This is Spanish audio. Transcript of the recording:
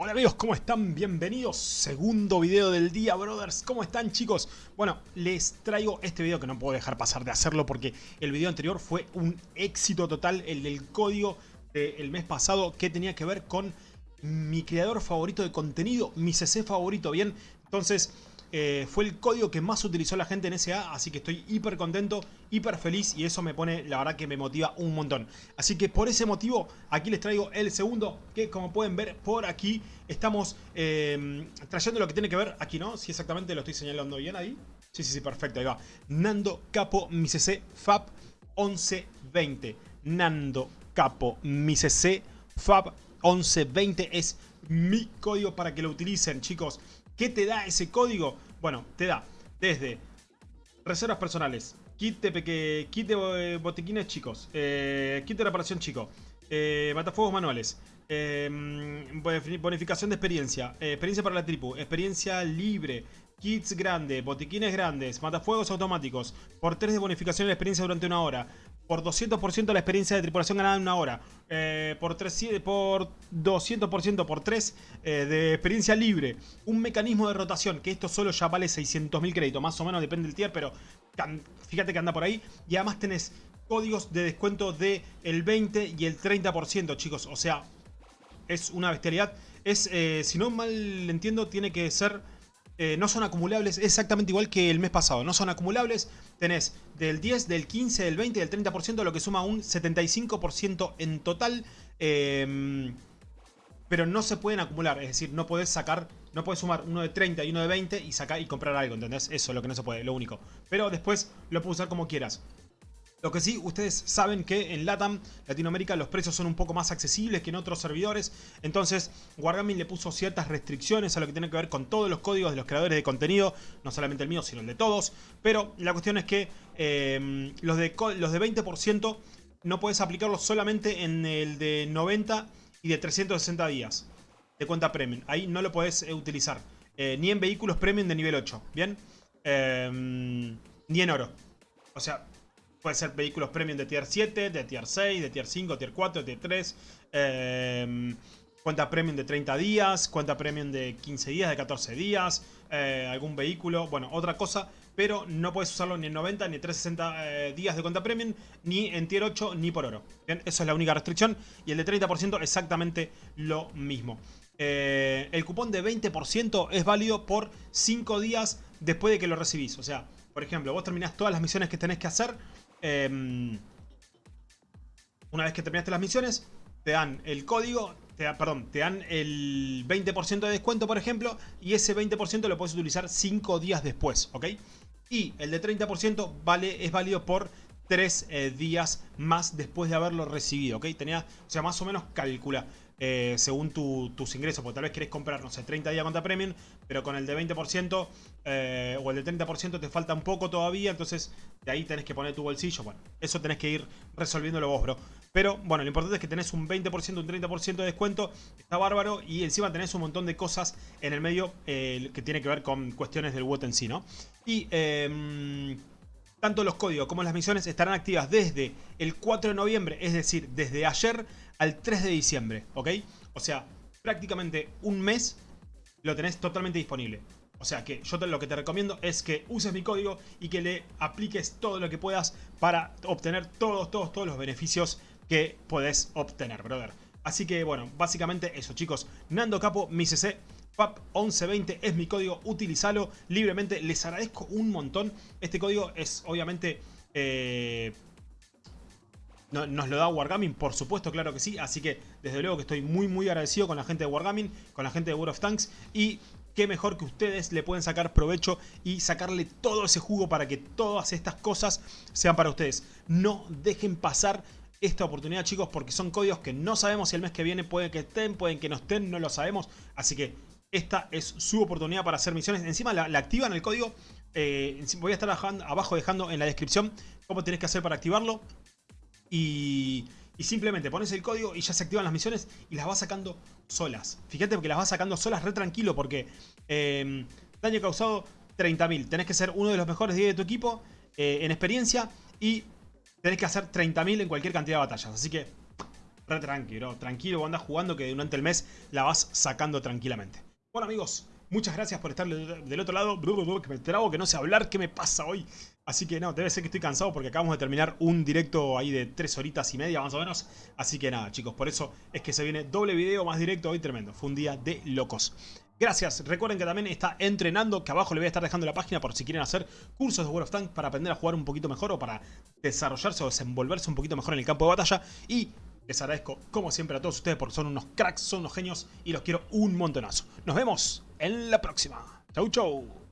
Hola amigos, ¿cómo están? Bienvenidos, segundo video del día, brothers. ¿Cómo están, chicos? Bueno, les traigo este video que no puedo dejar pasar de hacerlo porque el video anterior fue un éxito total, el del código del mes pasado que tenía que ver con mi creador favorito de contenido, mi CC favorito, ¿bien? Entonces, eh, fue el código que más utilizó la gente en SA, así que estoy hiper contento, hiper feliz y eso me pone, la verdad que me motiva un montón. Así que por ese motivo, aquí les traigo el segundo, que como pueden ver por aquí, estamos eh, trayendo lo que tiene que ver, aquí no, si exactamente lo estoy señalando bien ahí. Sí, sí, sí, perfecto, ahí va. Nando Capo, mi CC, FAB 1120. Nando Capo, mi CC, FAB 1120 es mi código para que lo utilicen, chicos. ¿Qué te da ese código? Bueno, te da desde reservas personales, kit de, kit de eh, botiquines chicos, eh, kit de reparación chico, eh, matafuegos manuales, em, bonificación de experiencia, experiencia para la tripu, experiencia libre, kits grandes, botiquines grandes, matafuegos automáticos, por 3 de bonificación de experiencia durante una hora, por 200% la experiencia de tripulación ganada en una hora, eh, por, 3, por 200% por 3 eh, de experiencia libre, un mecanismo de rotación, que esto solo ya vale 600.000 créditos, más o menos depende del tier, pero fíjate que anda por ahí, y además tenés códigos de descuento del el 20 y el 30%, chicos, o sea, es una bestialidad, es, eh, si no mal entiendo, tiene que ser eh, no son acumulables, exactamente igual que el mes pasado. No son acumulables, tenés del 10, del 15, del 20 y del 30%, lo que suma un 75% en total. Em, pero no se pueden acumular, es decir, no podés sacar, no puedes sumar uno de 30 y uno de 20 y sacar y comprar algo, ¿entendés? Eso es lo que no se puede, lo único. Pero después lo puedes usar como quieras. Lo que sí, ustedes saben que en LATAM, Latinoamérica, los precios son un poco más accesibles que en otros servidores. Entonces, Wargaming le puso ciertas restricciones a lo que tiene que ver con todos los códigos de los creadores de contenido. No solamente el mío, sino el de todos. Pero la cuestión es que eh, los, de, los de 20% no puedes aplicarlos solamente en el de 90 y de 360 días de cuenta premium. Ahí no lo puedes eh, utilizar. Eh, ni en vehículos premium de nivel 8, ¿bien? ni en oro. O sea, Puede ser vehículos premium de tier 7, de tier 6, de tier 5, tier 4, tier 3. Em, cuenta premium de 30 días, cuenta premium de 15 días, de 14 días. Eh, algún vehículo, bueno, otra cosa. Pero no puedes usarlo ni en 90 ni en 360 eh, días de cuenta premium, ni en tier 8 ni por oro. Bien, eso es la única restricción. Y el de 30% exactamente lo mismo. Eh, el cupón de 20% es válido por 5 días después de que lo recibís. O sea, por ejemplo, vos terminás todas las misiones que tenés que hacer Em, una vez que terminaste las misiones, te dan el código, te perdón, te dan el 20% de descuento, por ejemplo, y ese 20% lo puedes utilizar 5 días después, ¿ok? Y el de 30% vale, es válido por 3 eh, días más después de haberlo recibido, ¿ok? Tenía, o sea, más o menos calcula. Eh, según tus ingresos. Porque tal vez querés comprar, no sé, 30 días contra premium, pero con el de 20% eh, o el de 30% te falta un poco todavía. Entonces de ahí tenés que poner tu bolsillo. Bueno, eso tenés que ir resolviéndolo vos, bro. Pero bueno, lo importante es que tenés un 20%, un 30% de descuento. Está bárbaro. Y encima tenés un montón de cosas en el medio eh, que tiene que ver con cuestiones del WOT en sí, ¿no? Y... Tanto los códigos como las misiones estarán activas desde el 4 de noviembre, es decir, desde ayer al 3 de diciembre, ¿ok? O sea, prácticamente un mes lo tenés totalmente disponible. O sea que yo lo que te recomiendo es que uses mi código y que le apliques todo lo que puedas para obtener todos, todos, todos los beneficios que podés obtener, brother. Así que bueno, básicamente eso chicos. Nando Capo, mi CC, PAP1120 es mi código, utilizalo libremente. Les agradezco un montón. Este código es obviamente... Eh, nos lo da Wargaming, por supuesto, claro que sí. Así que desde luego que estoy muy muy agradecido con la gente de Wargaming, con la gente de World of Tanks. Y qué mejor que ustedes le pueden sacar provecho y sacarle todo ese jugo para que todas estas cosas sean para ustedes. No dejen pasar esta oportunidad chicos porque son códigos que no sabemos si el mes que viene pueden que estén, pueden que no estén, no lo sabemos. Así que esta es su oportunidad para hacer misiones. Encima la, activan el código. Eh, voy a estar abajo dejando en la descripción cómo tenés que hacer para activarlo. Y, simplemente pones el código y ya se activan las misiones y las vas sacando solas. Fíjate porque las vas sacando solas re tranquilo porque em, daño causado 30.000. Tenés que ser uno de los mejores 10 de tu equipo eh, en experiencia y tenés que hacer 30.000 en cualquier cantidad de batallas. Así que re tranquilo, tranquilo, andas jugando que durante el mes la vas sacando tranquilamente. Bueno amigos, muchas gracias por estar del otro lado, que me trabo, que no sé hablar, ¿qué me pasa hoy? Así que no, debe ser que estoy cansado porque acabamos de terminar un directo ahí de tres horitas y media más o menos. Así que nada chicos, por eso es que se viene doble video más directo hoy tremendo. Fue un día de locos. Gracias, recuerden que también está entrenando, que abajo le voy a estar dejando la página por si quieren hacer cursos de World of Tanks para aprender a jugar un poquito mejor o para desarrollarse o desenvolverse un poquito mejor en el campo de batalla. Y les agradezco, como siempre, a todos ustedes porque son unos cracks, son unos genios y los quiero un montonazo. Nos vemos en la próxima. Chau, chau.